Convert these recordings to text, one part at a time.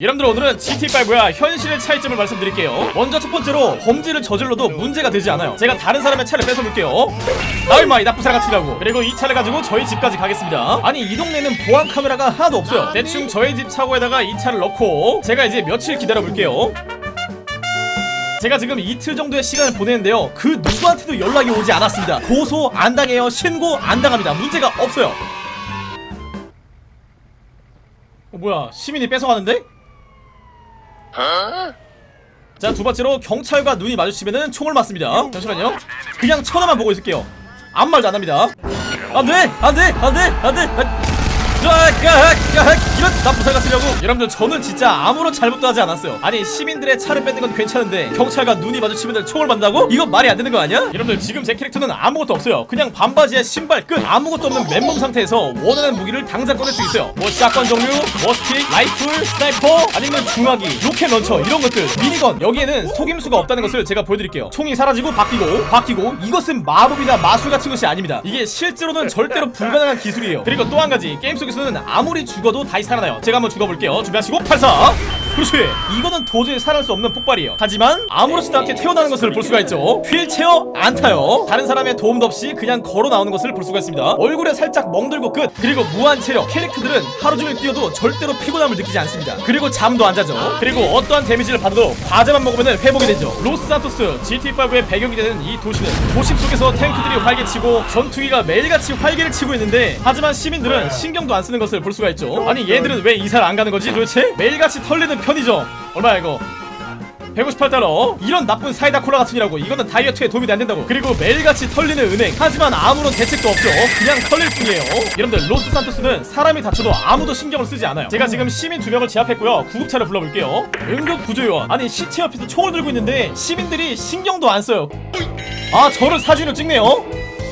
여러분들 오늘은 GT5와 현실의 차이점을 말씀드릴게요. 먼저 첫 번째로 범죄를 저질러도 문제가 되지 않아요. 제가 다른 사람의 차를 뺏어볼게요. 아이마 이 나쁜 사람 같으라고. 그리고 이 차를 가지고 저희 집까지 가겠습니다. 아니 이 동네는 보안 카메라가 하나도 없어요. 대충 저희 집 차고에다가 이 차를 넣고 제가 이제 며칠 기다려볼게요. 제가 지금 이틀 정도의 시간을 보내는데요. 그 누구한테도 연락이 오지 않았습니다. 고소 안 당해요. 신고 안 당합니다. 문제가 없어요. 어, 뭐야. 시민이 뺏어가는데? 자 두번째로 경찰과 눈이 마주치면은 총을 맞습니다. 잠시만요. 그냥 쳐다만 보고 있을게요. 아무 말도 안합니다. 안돼! 안돼! 안돼! 안돼 이런 나쁜 살 같으려고. 여러분들 저는 진짜 아무런 잘못도 하지 않았어요. 아니 시민들의 차를 뺏는 건 괜찮은데 경찰과 눈이 마주치면 총을 맞는다고? 이건 말이 안 되는 거 아니야? 여러분들 지금 제 캐릭터는 아무것도 없어요. 그냥 반바지에 신발 끝 아무것도 없는 맨몸 상태에서 원하는 무기를 당장 꺼낼 수 있어요. 뭐 샷건 종류, 머스틱, 라이플, sniper 아니면 중화기, rocket launcher 이런 것들. minigun. 여기에는 속임수가 없다는 것을 제가 보여드릴게요. 총이 사라지고 바뀌고 바뀌고 이것은 마법이나 마술 같은 것이 아닙니다. 이게 실제로는 절대로 불가능한 기술이에요. 그리고 또 한 가지 게임 속 에서는 아무리 죽어도 다시 살아나요. 제가 한번 죽어볼게요. 준비하시고 발사 그렇지. 이거는 도저히 살아날 수 없는 폭발이에요. 하지만 아무렇지도 않게 태어나는 것을 볼 수가 있죠. 휠체어 안 타요. 다른 사람의 도움도 없이 그냥 걸어 나오는 것을 볼 수가 있습니다. 얼굴에 살짝 멍들고 끝. 그리고 무한 체력. 캐릭터들은 하루 종일 뛰어도 절대로 피곤함을 느끼지 않습니다. 그리고 잠도 안 자죠. 그리고 어떠한 damage를 받아도 과자만 먹으면 회복이 되죠. 로스산토스 GT5의 배경이 되는 이 도시는 도심 속에서 탱크들이 활개치고 전투기가 매일같이 활개를 치고 있는데 하지만 시민들은 신경도 안 쓰는 것을 볼 수가 있죠. 아니 얘들은 왜 이사를 안 가는 거지 도대체? 매일같이 털리는 편의점. 얼마야 이거? 158달러? 이런 나쁜 사이다 콜라 같으니라고 이거는 다이어트에 도움이 안 된다고. 그리고 매일같이 털리는 은행. 하지만 아무런 대책도 없죠. 그냥 털릴 뿐이에요. 여러분들 로스 산토스는 사람이 다쳐도 아무도 신경을 쓰지 않아요. 제가 지금 시민 두 명을 제압했고요. 구급차를 불러볼게요. 응급 구조요원. 아니 시체 옆에서 총을 들고 있는데 시민들이 신경도 안 써요. 아 저를 사진을 찍네요?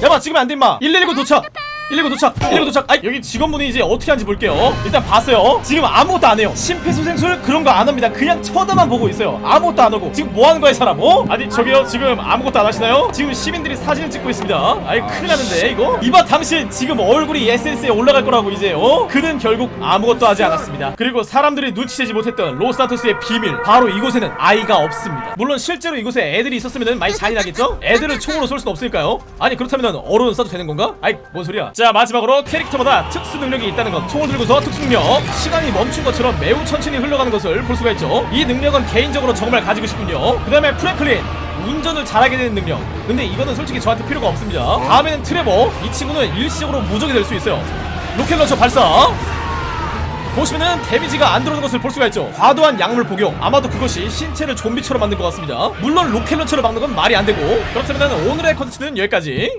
야마 지금 안돼 임마. 119 도착 119 도착 119 도착. 아이 여기 직원분이 이제 어떻게 하는지 볼게요. 일단 봤어요. 지금 아무것도 안 해요. 심폐소생술? 그런 거 안 합니다. 그냥 쳐다만 보고 있어요. 아무것도 안 하고. 지금 뭐 하는 거야 이 사람? 어? 아니 저기요. 지금 아무것도 안 하시나요? 지금 시민들이 사진을 찍고 있습니다. 아이 큰일 나는데 이거? 이봐 당신 지금 얼굴이 SNS에 올라갈 거라고 이제 어? 그는 결국 아무것도 하지 않았습니다. 그리고 사람들이 눈치채지 못했던 로스타토스의 비밀. 바로 이곳에는 아이가 없습니다. 물론 실제로 이곳에 애들이 있었으면 많이 잔인하겠죠? 애들을 총으로 쏠 수는 없으니까요. 아니 그렇다면 어른 써도 되는 건가? 아이 뭔 소리야 자 마지막으로 캐릭터마다 특수 능력이 있다는 것. 총을 들고서 특수 능력. 시간이 멈춘 것처럼 매우 천천히 흘러가는 것을 볼 수가 있죠. 이 능력은 개인적으로 정말 가지고 싶군요. 그 다음에 프랭클린. 운전을 잘하게 되는 능력. 근데 이거는 솔직히 저한테 필요가 없습니다. 다음에는 트레버. 이 친구는 일시적으로 무적이 될 수 있어요. rocket launcher 발사. 보시면은 damage가 안 들어오는 것을 볼 수가 있죠. 과도한 약물 복용. 아마도 그것이 신체를 좀비처럼 만든 것 같습니다. 물론 rocket launcher를 막는 건 말이 안 되고. 그렇다면 오늘의 컨텐츠는 여기까지